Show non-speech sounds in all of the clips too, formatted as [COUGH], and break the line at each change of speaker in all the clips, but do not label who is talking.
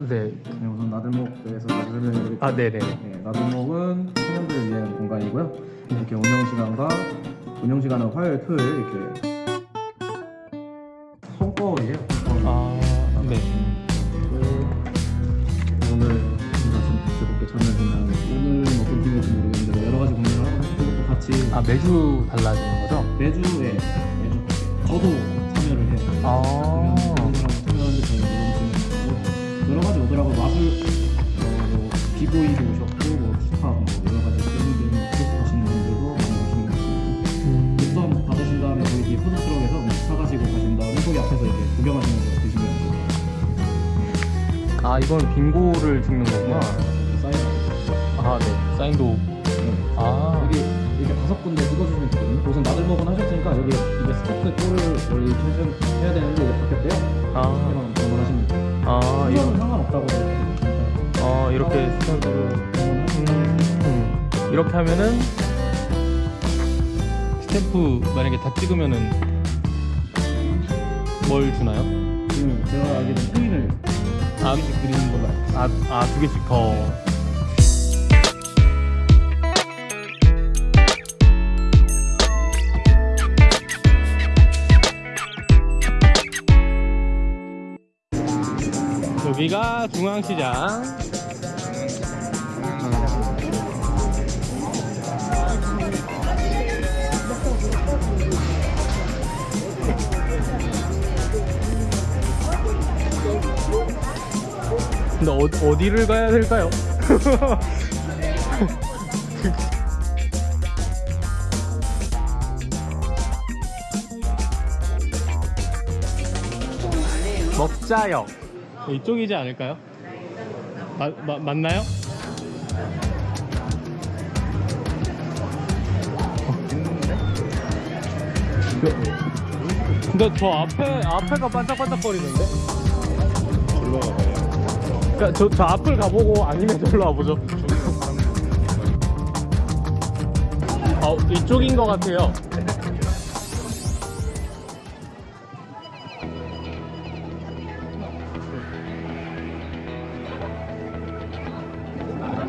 네.
네, 우선 나들목에 대해서 다시 설명해드릴게요.
아, 네네.
네, 나들목은 청년들을 위한 공간이고요. 이렇게 운영 시간과 운영 시간은 화요일, 토요일 이렇게 손거울이에요. 손거울.
아, 네.
오늘 우리가 좀 즐겁게 참여하면 오늘 어떤 팀일지 모르겠는데 뭐 여러 가지 고민을 하고 그것도 같이
아, 매주 달라지는 거죠?
매주 예, 매주 저도 참여를 해요.
아.
뭐 비보이도 오셨고 뭐 힙합 뭐 여러 가지 게임들 하시는 분들도 많이 오시는 것 같습니다.
음.
입점 받으신 다음에 거기 뒤에 푸드트럭에서 뭐 사가지고 가신 다음에 거기 앞에서 이렇게 구경하시면서 드시면 돼요.
아, 이건 빙고를 찍는 거구나.
사인
아, 네. 사인도.
네.
아.
여기 이렇게 다섯 군데 찍어주시면 되거든요. 우선 나들 먹은 하셨으니까 여기 이게 스타트 골을 원래 해야 되는데 이게 바뀌었대요.
아.
그냥 걸 하시면 돼요.
아, 이거.
이거는 상관없다고
이렇게 스타일로. 음, 음. 이렇게 하면은 스탬프 만약에 다 찍으면은 뭘 주나요?
지금 제가 알기로는 코인을
아,
두 개씩 드리는 걸로 알고.
아, 아, 두 개씩 더. 여기가 중앙시장. 근데 어, 어디를 가야 될까요? 먹자역 이쪽이지 않을까요? 마, 마, 맞나요? 근데 저 앞에 앞에가 반짝반짝거리는데? 그러니까 저, 저 앞을 가보고 아니면 저로 와보죠. 어, 이쪽인 것 같아요.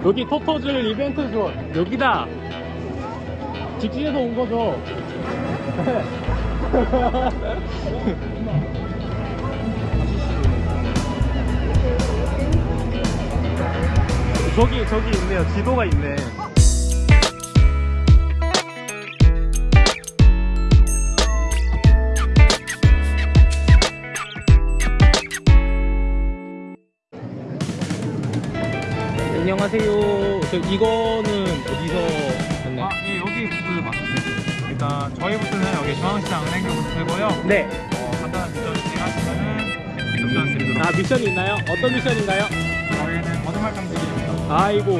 여기 토토즐 이벤트 존 여기다 직진해서 온 거죠. [LAUGHS] 저기 저기 있네요. 지도가 있네. 안녕하세요. 저 이거는 어디서?
아, 예, 여기 부스 맞습니다. 일단 저희 부스는 여기 중앙시장 은행교 부스고요.
네.
어, 간단한 미션 진행하시면은 미션 드리도록
아 미션이 있나요? 어떤 미션인가요?
드립니다.
아이고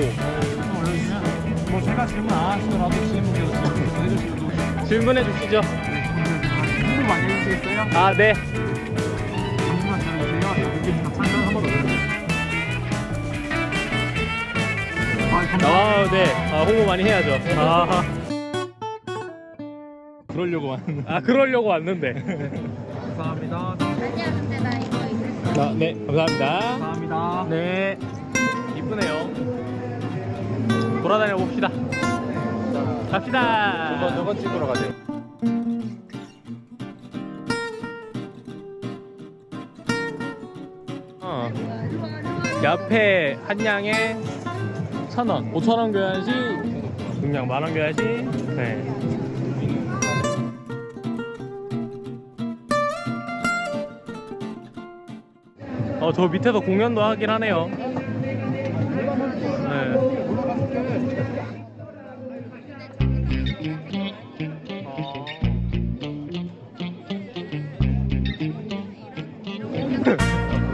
뭐 제가 질문 안 하시더라도 질문으로 질문 해주시고
질문해 주시죠.
질문 많이 해주시겠어요?
아 네.
질문만 들어주세요. 여기부터 참여 한번 올려주세요. 아.
아 네. 아 홍보 많이 해야죠. 아. 그러려고 왔. 아 그러려고 왔는데. [LAUGHS]
감사합니다.
아니야 근데 나 이거 있어
아, 네 감사합니다.
감사합니다.
네. 이쁘네요. 돌아다녀 봅시다. 갑시다.
저건 찍으러 가세요.
어. 옆에 한 양에 천 원, 오천 원 교환 시, 중량 만원 교환 시. 네. 어, 저 밑에서 공연도 하긴 하네요.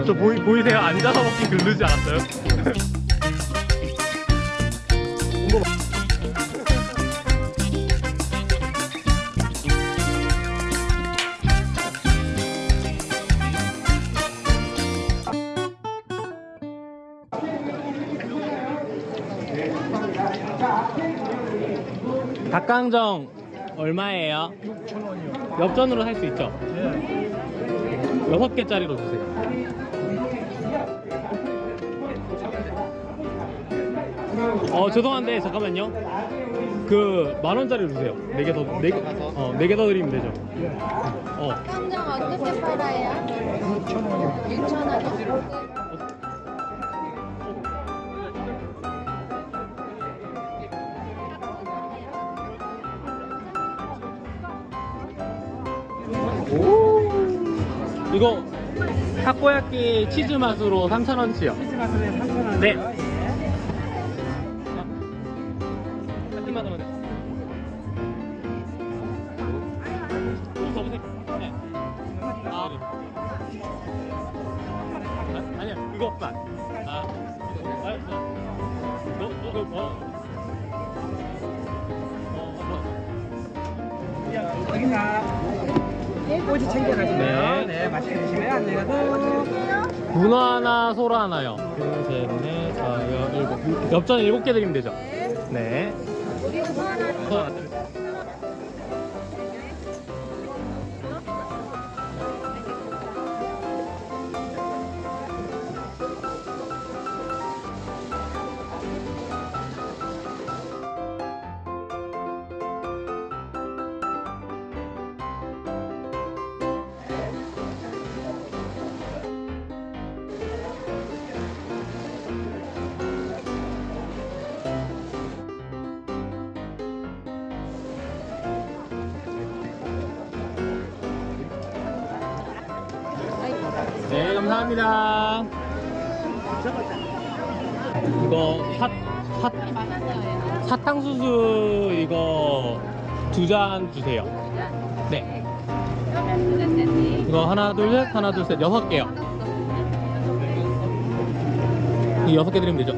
저 보이, 보이세요? 앉아서 먹기 글르지 않았어요? 닭강정 얼마예요?
6,000원이요.
엽전으로 살 수 있죠?
네.
여섯 개짜리로 주세요. 어 죄송한데 잠깐만요. 그 만 원짜리 주세요. 네 개 더, 네 개, 어, 네 개 더 드리면 되죠. 어,
한정 어떻게 팔아요?
6,000원이요.
6천 원이요?
이거 타코야끼 치즈 맛으로 3천 원치요.
치즈 맛을 3,000원.
네.
여기다 꼬지 챙겨가시고요.
네.
네. 맛있게 드시면 안녕하세요.
문어 하나, 소라 하나요. 둘, 셋, 넷, 다, 여, 일곱. 엽전 일곱 개 드리면 되죠. 네. 하나, 네, 감사합니다. 이거 사, 사, 사탕수수 이거 두 잔 주세요. 네. 이거 하나, 둘, 셋, 하나, 둘, 셋, 여섯 개요. 이 여섯 개 드리면 되죠.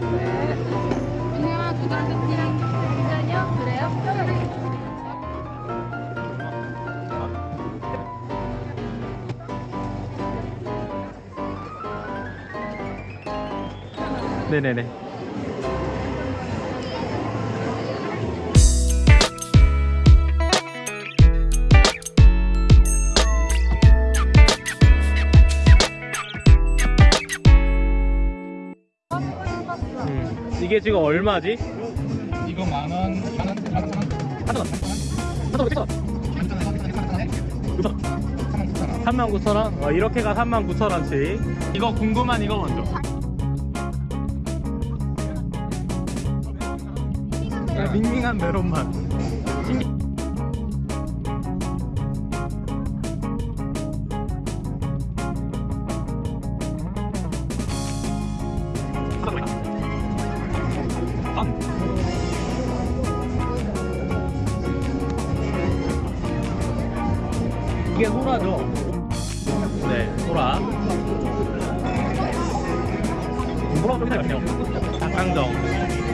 네네네. 음, 이게 지금 얼마지?
이거 만 원, 만 원, 만 원, 만 원.
하나 하나 어디서? 39,000원? 어, 이렇게가 39,000원치 이거 궁금한 이거 먼저 밍밍한 메론 맛 신기... 아. 이게 소라죠? 네, 소라. 소라가 좀 맛있네요. 닭강정.